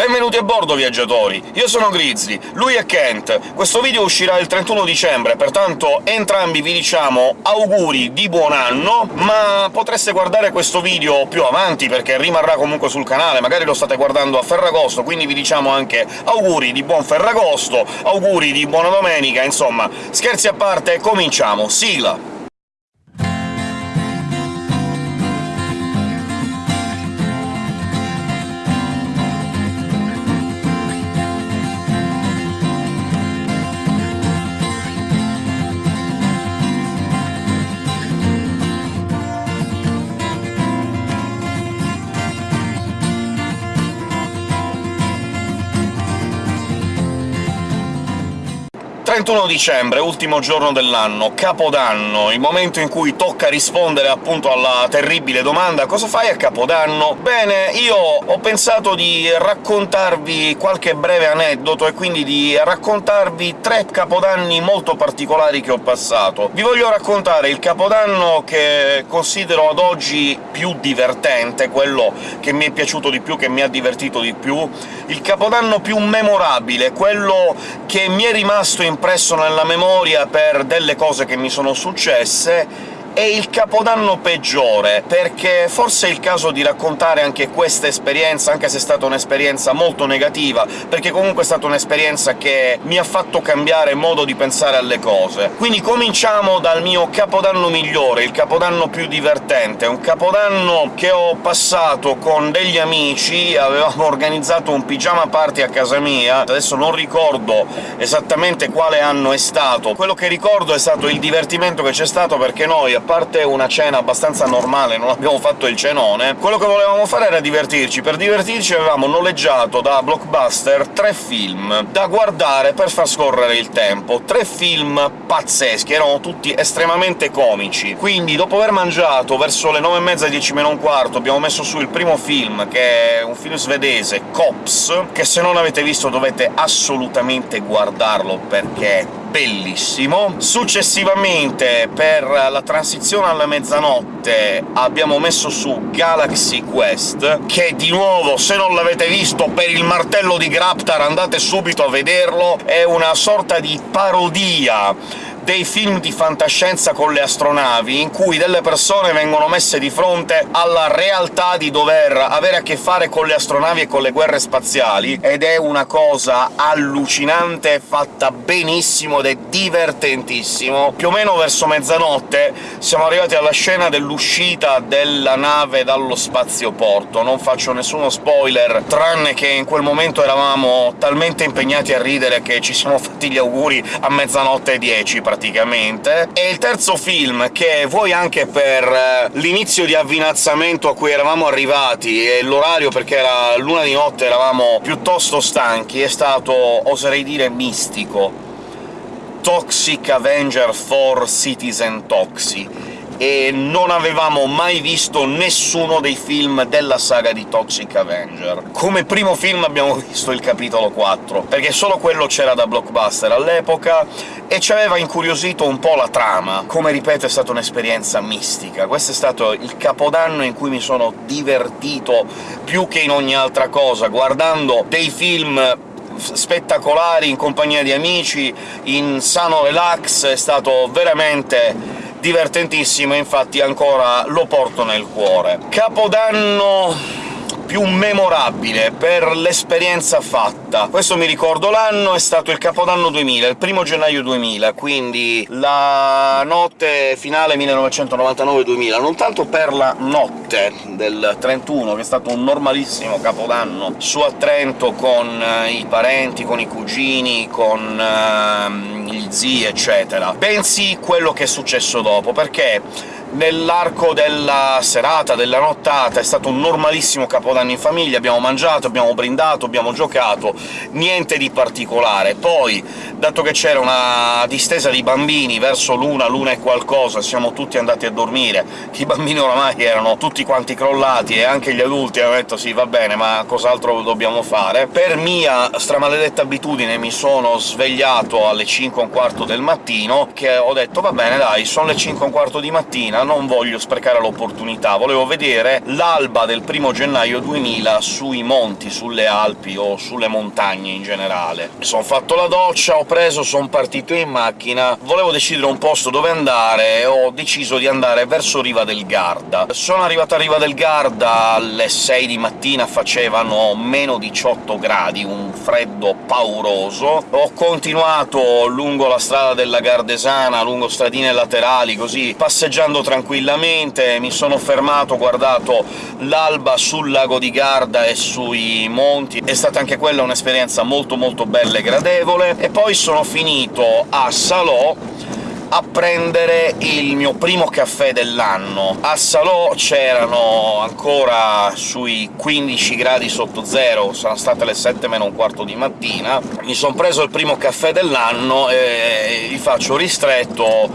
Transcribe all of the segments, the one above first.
Benvenuti a bordo, viaggiatori! Io sono Grizzly, lui è Kent. Questo video uscirà il 31 dicembre, pertanto entrambi vi diciamo auguri di buon anno, ma potreste guardare questo video più avanti, perché rimarrà comunque sul canale, magari lo state guardando a Ferragosto, quindi vi diciamo anche auguri di buon Ferragosto, auguri di buona domenica, insomma, scherzi a parte, cominciamo! Sigla! 31 dicembre, ultimo giorno dell'anno, Capodanno, il momento in cui tocca rispondere appunto alla terribile domanda «Cosa fai a Capodanno?» Bene, io ho pensato di raccontarvi qualche breve aneddoto e quindi di raccontarvi tre Capodanni molto particolari che ho passato. Vi voglio raccontare il Capodanno che considero ad oggi più divertente, quello che mi è piaciuto di più, che mi ha divertito di più, il Capodanno più memorabile, quello che mi è rimasto in impresso nella memoria per delle cose che mi sono successe, è il capodanno peggiore, perché forse è il caso di raccontare anche questa esperienza, anche se è stata un'esperienza molto negativa, perché comunque è stata un'esperienza che mi ha fatto cambiare modo di pensare alle cose. Quindi cominciamo dal mio capodanno migliore, il capodanno più divertente, un capodanno che ho passato con degli amici, avevamo organizzato un pigiama party a casa mia, adesso non ricordo esattamente quale anno è stato, quello che ricordo è stato il divertimento che c'è stato perché noi, a parte una cena abbastanza normale, non abbiamo fatto il cenone, quello che volevamo fare era divertirci. Per divertirci avevamo noleggiato da Blockbuster tre film da guardare per far scorrere il tempo. Tre film pazzeschi, erano tutti estremamente comici. Quindi, dopo aver mangiato, verso le nove e mezza, dieci meno un quarto, abbiamo messo su il primo film, che è un film svedese, Cops, che se non l'avete visto dovete assolutamente guardarlo, perché bellissimo. Successivamente, per la transizione alla mezzanotte, abbiamo messo su Galaxy Quest, che di nuovo, se non l'avete visto, per il martello di Graptar andate subito a vederlo, è una sorta di parodia dei film di fantascienza con le astronavi, in cui delle persone vengono messe di fronte alla realtà di dover avere a che fare con le astronavi e con le guerre spaziali, ed è una cosa allucinante, fatta benissimo ed è divertentissimo. Più o meno verso mezzanotte siamo arrivati alla scena dell'uscita della nave dallo spazioporto. Non faccio nessuno spoiler, tranne che in quel momento eravamo talmente impegnati a ridere che ci siamo fatti gli auguri a mezzanotte e dieci, praticamente praticamente, e il terzo film, che vuoi anche per eh, l'inizio di avvinazzamento a cui eravamo arrivati e l'orario perché era l'una di notte eravamo piuttosto stanchi, è stato, oserei dire, mistico. Toxic Avenger 4 Citizen Toxic e non avevamo mai visto nessuno dei film della saga di Toxic Avenger. Come primo film abbiamo visto il capitolo 4, perché solo quello c'era da blockbuster all'epoca, e ci aveva incuriosito un po' la trama. Come ripeto, è stata un'esperienza mistica. Questo è stato il capodanno in cui mi sono divertito più che in ogni altra cosa, guardando dei film spettacolari in compagnia di amici, in sano relax, è stato veramente divertentissimo, infatti ancora lo porto nel cuore. Capodanno più memorabile per l'esperienza fatta. Questo mi ricordo l'anno, è stato il Capodanno 2000, il primo gennaio 2000, quindi la notte finale 1999-2000, non tanto per la notte del 31, che è stato un normalissimo Capodanno su a Trento con eh, i parenti, con i cugini, con uh, gli zii, eccetera, bensì quello che è successo dopo, perché Nell'arco della serata, della nottata, è stato un normalissimo Capodanno in famiglia, abbiamo mangiato, abbiamo brindato, abbiamo giocato, niente di particolare. Poi, dato che c'era una distesa di bambini verso l'una, l'una e qualcosa, siamo tutti andati a dormire, i bambini oramai erano tutti quanti crollati, e anche gli adulti hanno detto «sì, va bene, ma cos'altro dobbiamo fare?» Per mia stramaledetta abitudine mi sono svegliato alle 5 e un quarto del mattino, che ho detto «va bene, dai, sono le 5 e un quarto di mattina non voglio sprecare l'opportunità, volevo vedere l'alba del primo gennaio 2000 sui monti, sulle Alpi o sulle montagne in generale. Sono fatto la doccia, ho preso, sono partito in macchina, volevo decidere un posto dove andare, e ho deciso di andare verso Riva del Garda. Sono arrivato a Riva del Garda alle 6 di mattina, facevano meno 18 gradi, un freddo pauroso. Ho continuato lungo la strada della Gardesana, lungo stradine laterali, così passeggiando tranquillamente, mi sono fermato, guardato l'alba sul lago di Garda e sui monti, è stata anche quella un'esperienza molto molto bella e gradevole, e poi sono finito a Salò a prendere il mio primo caffè dell'anno. A Salò c'erano ancora sui 15 gradi sotto zero, sono state le 7 meno un quarto di mattina, mi son preso il primo caffè dell'anno e gli faccio ristretto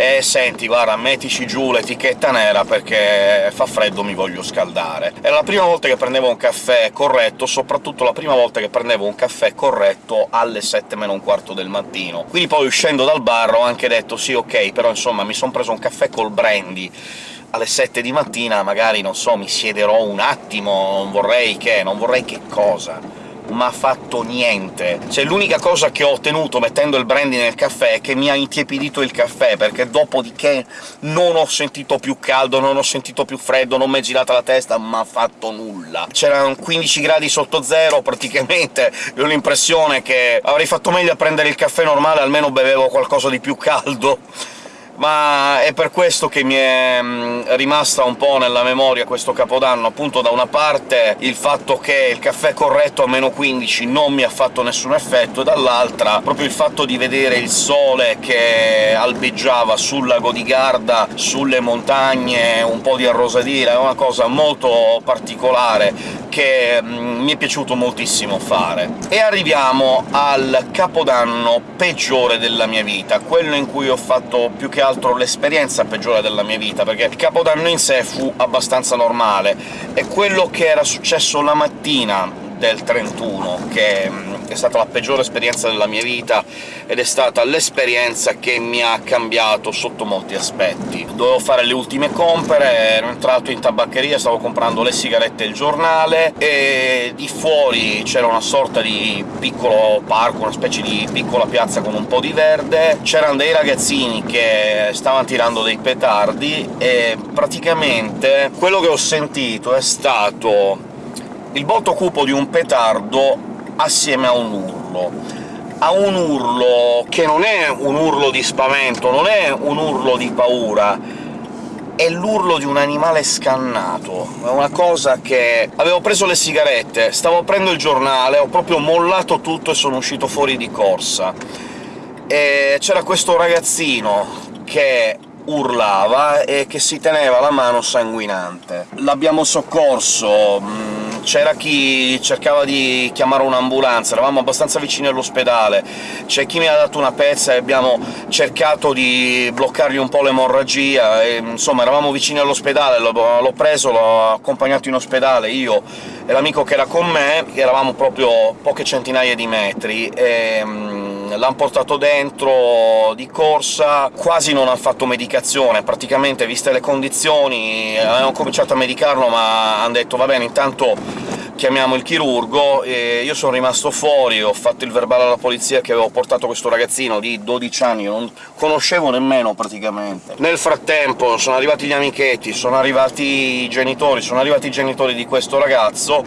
e senti, guarda, mettici giù l'etichetta nera perché fa freddo, mi voglio scaldare. Era la prima volta che prendevo un caffè corretto, soprattutto la prima volta che prendevo un caffè corretto alle 7 meno un quarto del mattino. Quindi poi, uscendo dal bar, ho anche detto «sì, ok, però insomma mi son preso un caffè col brandy», alle 7 di mattina magari, non so, mi siederò un attimo, non vorrei che... non vorrei che cosa ma ha fatto niente. Cioè, l'unica cosa che ho ottenuto mettendo il brandy nel caffè è che mi ha intiepidito il caffè, perché dopodiché non ho sentito più caldo, non ho sentito più freddo, non mi è girata la testa, ma ha fatto nulla. C'erano 15 gradi sotto zero, praticamente, ho l'impressione che avrei fatto meglio a prendere il caffè normale, almeno bevevo qualcosa di più caldo ma è per questo che mi è mm, rimasta un po' nella memoria questo Capodanno, appunto da una parte il fatto che il caffè corretto a meno 15 non mi ha fatto nessun effetto, e dall'altra proprio il fatto di vedere il sole che albeggiava sul lago di Garda, sulle montagne, un po' di arrosadire, è una cosa molto particolare che mm, mi è piaciuto moltissimo fare. E arriviamo al Capodanno peggiore della mia vita, quello in cui ho fatto più che altro l'esperienza peggiore della mia vita, perché il Capodanno in sé fu abbastanza normale, e quello che era successo la mattina del 31, che mm, è stata la peggiore esperienza della mia vita, ed è stata l'esperienza che mi ha cambiato sotto molti aspetti. Dovevo fare le ultime compere, ero entrato in tabaccheria, stavo comprando le sigarette e il giornale, e di fuori c'era una sorta di piccolo parco, una specie di piccola piazza con un po' di verde, c'erano dei ragazzini che stavano tirando dei petardi, e praticamente quello che ho sentito è stato il botto cupo di un petardo assieme a un urlo. A un urlo che non è un urlo di spavento, non è un urlo di paura, è l'urlo di un animale scannato. È una cosa che... avevo preso le sigarette, stavo aprendo il giornale, ho proprio mollato tutto e sono uscito fuori di corsa. E c'era questo ragazzino che urlava e che si teneva la mano sanguinante. L'abbiamo soccorso c'era chi cercava di chiamare un'ambulanza, eravamo abbastanza vicini all'ospedale, c'è chi mi ha dato una pezza e abbiamo cercato di bloccargli un po' l'emorragia, insomma eravamo vicini all'ospedale, l'ho preso, l'ho accompagnato in ospedale, io e l'amico che era con me, eravamo proprio poche centinaia di metri, e mm, l'hanno portato dentro di corsa, quasi non ha fatto medicazione, praticamente, viste le condizioni, avevano cominciato a medicarlo, ma hanno detto «va bene, intanto chiamiamo il chirurgo, e io sono rimasto fuori, ho fatto il verbale alla polizia che avevo portato questo ragazzino di 12 anni, non conoscevo nemmeno praticamente. Nel frattempo sono arrivati gli amichetti, sono arrivati i genitori, sono arrivati i genitori di questo ragazzo,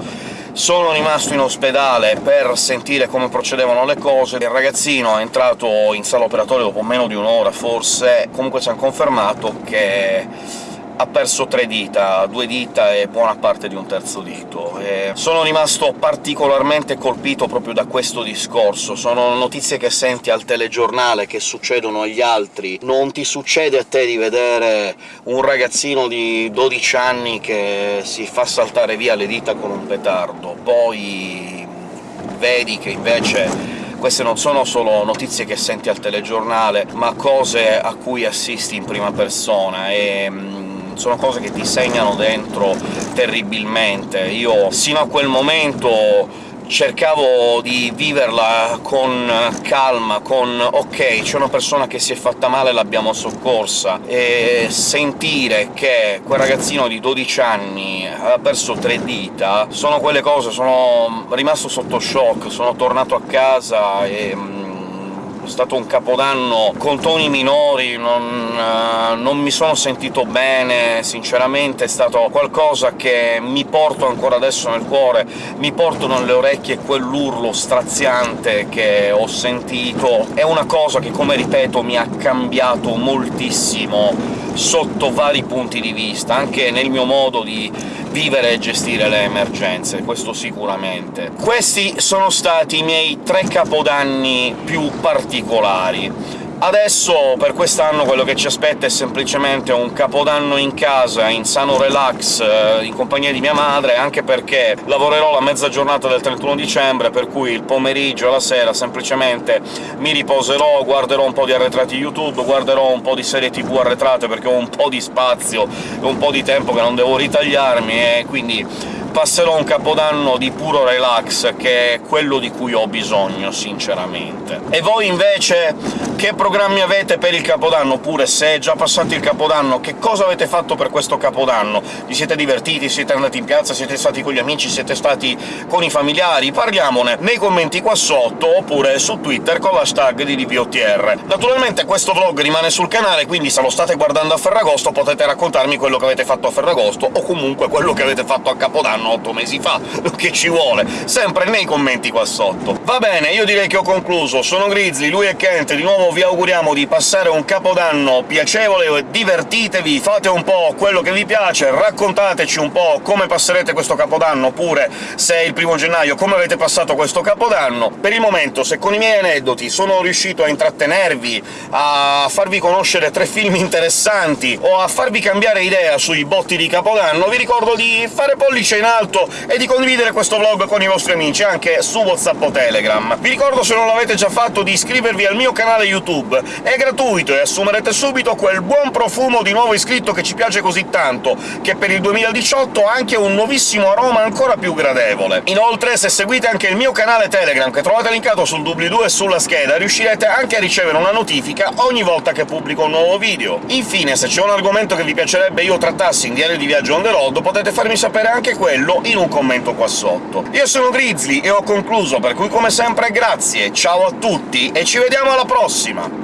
sono rimasto in ospedale per sentire come procedevano le cose, il ragazzino è entrato in sala operatoria dopo meno di un'ora, forse, comunque ci hanno confermato che ha perso tre dita, due dita e buona parte di un terzo dito. E sono rimasto particolarmente colpito proprio da questo discorso. Sono notizie che senti al telegiornale, che succedono agli altri. Non ti succede a te di vedere un ragazzino di 12 anni che si fa saltare via le dita con un petardo, poi vedi che invece queste non sono solo notizie che senti al telegiornale, ma cose a cui assisti in prima persona, e sono cose che ti segnano dentro terribilmente. Io, sino a quel momento, cercavo di viverla con calma, con «ok, c'è una persona che si è fatta male, l'abbiamo soccorsa», e sentire che quel ragazzino di 12 anni ha perso tre dita, sono quelle cose, sono rimasto sotto shock, sono tornato a casa e è stato un capodanno con toni minori, non, uh, non, mi sono sentito bene, sinceramente è stato qualcosa che mi porto ancora adesso nel cuore, mi porto nelle orecchie quell'urlo straziante che ho sentito. È una cosa che, come ripeto, mi ha cambiato moltissimo sotto vari punti di vista, anche nel mio modo di vivere e gestire le emergenze, questo sicuramente. Questi sono stati i miei tre capodanni più particolari. Adesso, per quest'anno, quello che ci aspetta è semplicemente un capodanno in casa, in sano relax, eh, in compagnia di mia madre, anche perché lavorerò la mezza giornata del 31 dicembre, per cui il pomeriggio la sera semplicemente mi riposerò, guarderò un po' di arretrati YouTube, guarderò un po' di serie tv arretrate, perché ho un po' di spazio e un po' di tempo che non devo ritagliarmi, e quindi passerò un capodanno di puro relax, che è quello di cui ho bisogno, sinceramente. E voi invece che programmi avete per il Capodanno? Oppure, se è già passato il Capodanno, che cosa avete fatto per questo Capodanno? Vi siete divertiti? Siete andati in piazza? Siete stati con gli amici? Siete stati con i familiari? Parliamone nei commenti qua sotto, oppure su Twitter con l'hashtag di DPOTR. Naturalmente questo vlog rimane sul canale, quindi se lo state guardando a Ferragosto potete raccontarmi quello che avete fatto a Ferragosto, o comunque quello che avete fatto a Capodanno fanno otto mesi fa, che ci vuole, sempre nei commenti qua sotto. Va bene, io direi che ho concluso, sono Grizzly, lui è Kent, di nuovo vi auguriamo di passare un capodanno piacevole, divertitevi, fate un po' quello che vi piace, raccontateci un po' come passerete questo capodanno, oppure, se è il primo gennaio, come avete passato questo capodanno. Per il momento, se con i miei aneddoti sono riuscito a intrattenervi, a farvi conoscere tre film interessanti, o a farvi cambiare idea sui botti di capodanno, vi ricordo di fare pollice in alto e di condividere questo vlog con i vostri amici, anche su WhatsApp o Telegram. Vi ricordo, se non l'avete già fatto, di iscrivervi al mio canale YouTube. È gratuito e assumerete subito quel buon profumo di nuovo iscritto che ci piace così tanto, che per il 2018 ha anche un nuovissimo aroma ancora più gradevole. Inoltre, se seguite anche il mio canale Telegram, che trovate linkato sul doobly-doo e sulla scheda, riuscirete anche a ricevere una notifica ogni volta che pubblico un nuovo video. Infine, se c'è un argomento che vi piacerebbe io trattassi in Diario di Viaggio on the road, potete farmi sapere anche quello quello in un commento qua sotto. Io sono Grizzly e ho concluso, per cui come sempre grazie, ciao a tutti e ci vediamo alla prossima!